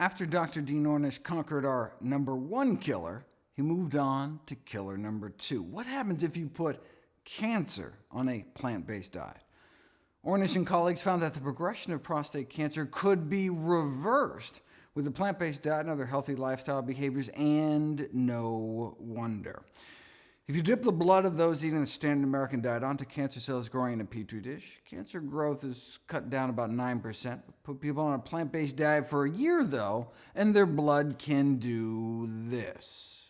After Dr. Dean Ornish conquered our number one killer, he moved on to killer number two. What happens if you put cancer on a plant-based diet? Ornish and colleagues found that the progression of prostate cancer could be reversed with a plant-based diet and other healthy lifestyle behaviors, and no wonder. If you dip the blood of those eating the standard American diet onto cancer cells growing in a petri dish, cancer growth is cut down about 9%. Put people on a plant-based diet for a year, though, and their blood can do this.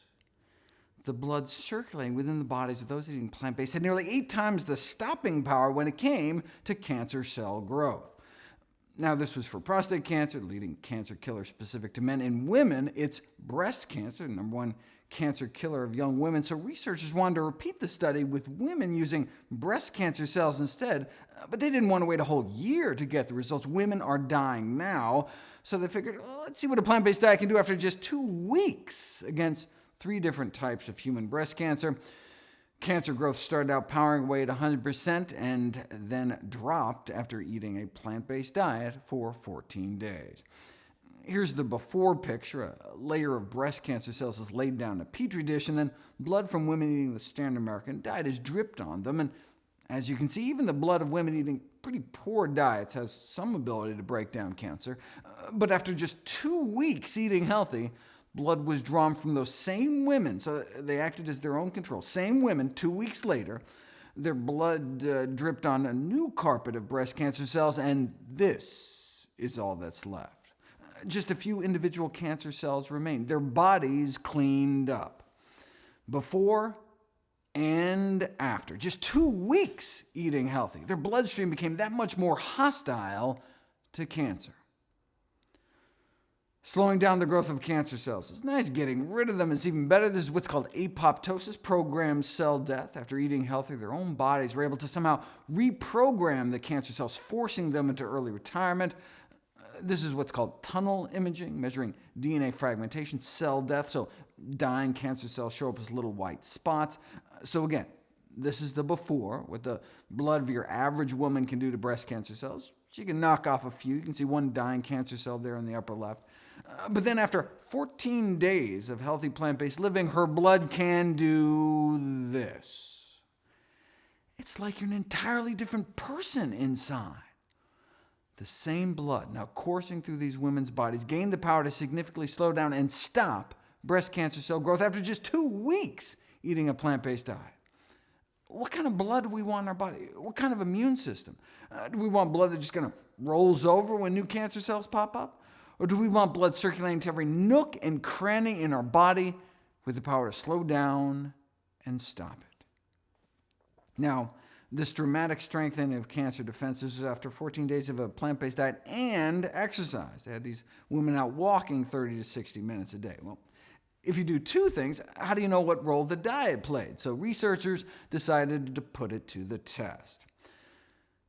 The blood circulating within the bodies of those eating plant-based had nearly eight times the stopping power when it came to cancer cell growth. Now, this was for prostate cancer, leading cancer killer specific to men. In women, it's breast cancer, number one cancer killer of young women, so researchers wanted to repeat the study with women using breast cancer cells instead, uh, but they didn't want to wait a whole year to get the results. Women are dying now, so they figured, let's see what a plant-based diet can do after just two weeks against three different types of human breast cancer. Cancer growth started out powering away at 100% and then dropped after eating a plant-based diet for 14 days. Here's the before picture. A layer of breast cancer cells is laid down in a petri dish, and then blood from women eating the standard American diet is dripped on them. And as you can see, even the blood of women eating pretty poor diets has some ability to break down cancer. Uh, but after just two weeks eating healthy, blood was drawn from those same women, so they acted as their own control. Same women, two weeks later, their blood uh, dripped on a new carpet of breast cancer cells, and this is all that's left just a few individual cancer cells remained. Their bodies cleaned up. Before and after, just two weeks eating healthy, their bloodstream became that much more hostile to cancer. Slowing down the growth of cancer cells is nice. Getting rid of them is even better. This is what's called apoptosis, programmed cell death. After eating healthy, their own bodies were able to somehow reprogram the cancer cells, forcing them into early retirement. This is what's called TUNEL imaging, measuring DNA fragmentation, cell death, so dying cancer cells show up as little white spots. So again, this is the before, what the blood of your average woman can do to breast cancer cells. She can knock off a few. You can see one dying cancer cell there in the upper left. Uh, but then after 14 days of healthy plant-based living, her blood can do this. It's like you're an entirely different person inside the same blood now coursing through these women's bodies gained the power to significantly slow down and stop breast cancer cell growth after just two weeks eating a plant-based diet. What kind of blood do we want in our body? What kind of immune system? Uh, do we want blood that just kind of rolls over when new cancer cells pop up? Or do we want blood circulating to every nook and cranny in our body with the power to slow down and stop it? Now, this dramatic strengthening of cancer defenses was after 14 days of a plant-based diet and exercise. They had these women out walking 30 to 60 minutes a day. Well, if you do two things, how do you know what role the diet played? So researchers decided to put it to the test.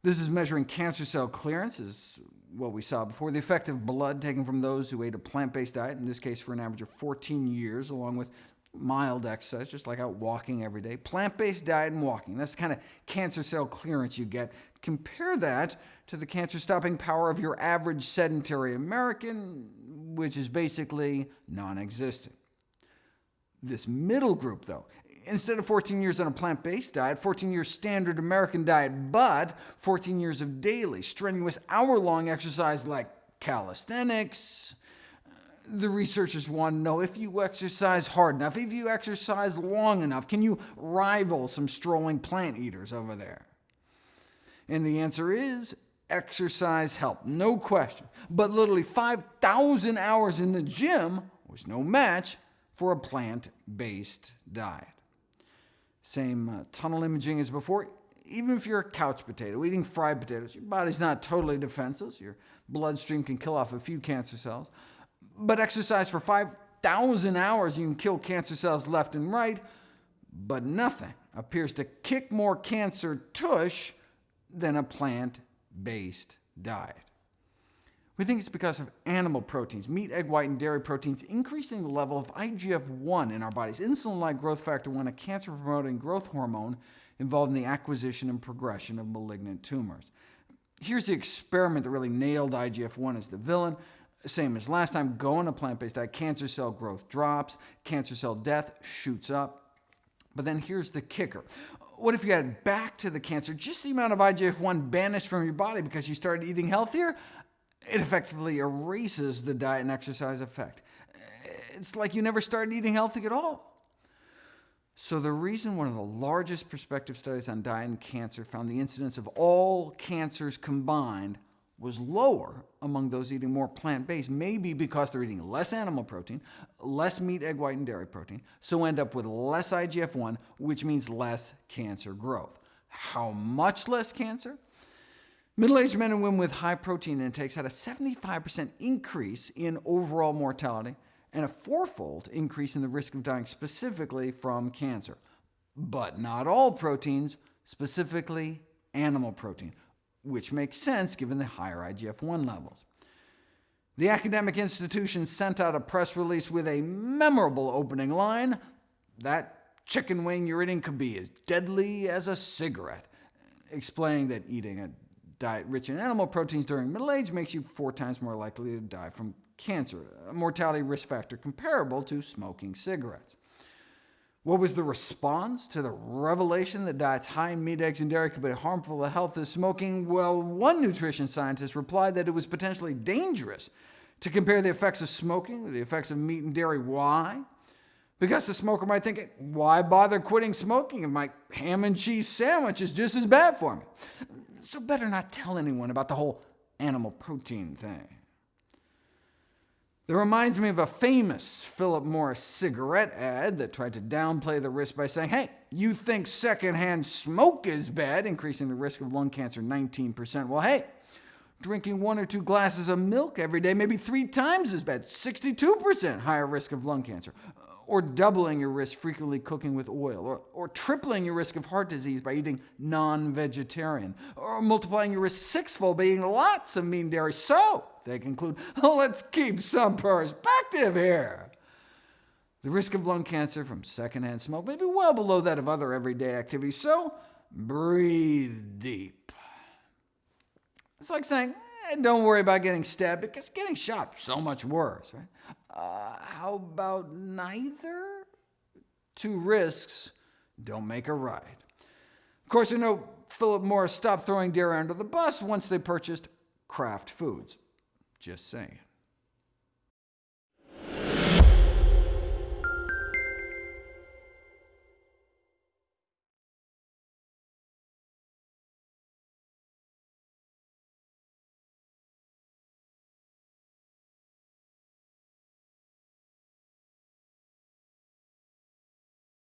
This is measuring cancer cell clearance, is what we saw before, the effect of blood taken from those who ate a plant-based diet, in this case for an average of 14 years, along with mild exercise, just like out walking every day, plant-based diet and walking. That's the kind of cancer cell clearance you get. Compare that to the cancer-stopping power of your average sedentary American, which is basically non-existent. This middle group, though, instead of 14 years on a plant-based diet, 14 years standard American diet, but 14 years of daily, strenuous, hour-long exercise like calisthenics, the researchers want to know if you exercise hard enough, if you exercise long enough, can you rival some strolling plant eaters over there? And the answer is exercise helped, no question. But literally 5,000 hours in the gym was no match for a plant-based diet. Same uh, TUNEL imaging as before. Even if you're a couch potato, eating fried potatoes, your body's not totally defenseless. Your bloodstream can kill off a few cancer cells. But exercise for 5,000 hours, you can kill cancer cells left and right, but nothing appears to kick more cancer tush than a plant-based diet. We think it's because of animal proteins, meat, egg white, and dairy proteins, increasing the level of IGF-1 in our bodies, insulin-like growth factor 1, a cancer-promoting growth hormone involved in the acquisition and progression of malignant tumors. Here's the experiment that really nailed IGF-1 as the villain. Same as last time, go on a plant-based diet, cancer cell growth drops, cancer cell death shoots up. But then here's the kicker. What if you add back to the cancer just the amount of IGF-1 banished from your body because you started eating healthier? It effectively erases the diet and exercise effect. It's like you never started eating healthy at all. So the reason one of the largest prospective studies on diet and cancer found the incidence of all cancers combined was lower among those eating more plant-based maybe because they're eating less animal protein, less meat, egg white, and dairy protein, so end up with less IGF-1, which means less cancer growth. How much less cancer? Middle-aged men and women with high protein intakes had a 75% increase in overall mortality, and a fourfold increase in the risk of dying specifically from cancer. But not all proteins, specifically animal protein, which makes sense given the higher IGF-1 levels. The academic institution sent out a press release with a memorable opening line, that chicken wing you're eating could be as deadly as a cigarette, explaining that eating a diet rich in animal proteins during middle age makes you four times more likely to die from cancer, a mortality risk factor comparable to smoking cigarettes. What was the response to the revelation that diets high in meat, eggs, and dairy could be harmful to health as smoking? Well, one nutrition scientist replied that it was potentially dangerous to compare the effects of smoking with the effects of meat and dairy. Why? Because the smoker might think, why bother quitting smoking if my ham and cheese sandwich is just as bad for me? So better not tell anyone about the whole animal protein thing. That reminds me of a famous Philip Morris cigarette ad that tried to downplay the risk by saying, hey, you think secondhand smoke is bad, increasing the risk of lung cancer 19%. Well, hey, drinking one or two glasses of milk every day maybe three times as bad, 62% higher risk of lung cancer uh, or doubling your risk frequently cooking with oil, or, or tripling your risk of heart disease by eating non-vegetarian, or multiplying your risk sixfold by eating lots of meat and dairy. So, they conclude, let's keep some perspective here. The risk of lung cancer from secondhand smoke may be well below that of other everyday activities, so breathe deep. It's like saying, eh, don't worry about getting stabbed, because getting shot so much worse. Right? Uh, how about neither? Two risks don't make a right. Of course, you know Philip Morris stopped throwing deer under the bus once they purchased Kraft Foods. Just saying.